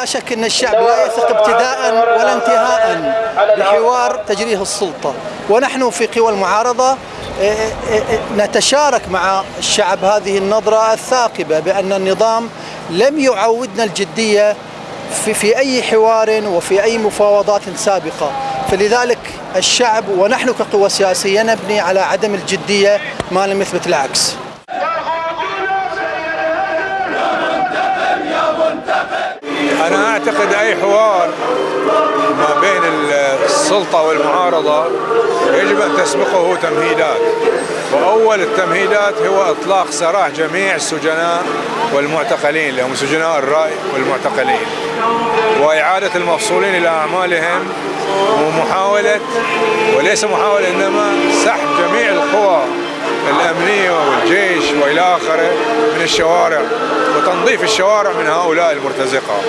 لا شك أن الشعب لا يثق ابتداء ولا انتهاء بحوار تجريه السلطة. ونحن في قوى المعارضة إيه، إيه، إيه، نتشارك مع الشعب هذه النظرة الثاقبة بأن النظام لم يعودنا الجدية في, في أي حوار وفي أي مفاوضات سابقة. فلذلك الشعب ونحن كقوى سياسية نبني على عدم الجدية ما لم يثبت العكس. أنا أعتقد أي حوار ما بين السلطة والمعارضة يجب أن تسبقه تمهيدات. وأول التمهيدات هو إطلاق سراح جميع السجناء والمعتقلين اللي هم سجناء الرأي والمعتقلين. وإعادة المفصولين إلى أعمالهم ومحاولة وليس محاولة إنما سحب جميع القوى الأمنية والجيش وإلى آخره من الشوارع وتنظيف الشوارع من هؤلاء المرتزقة.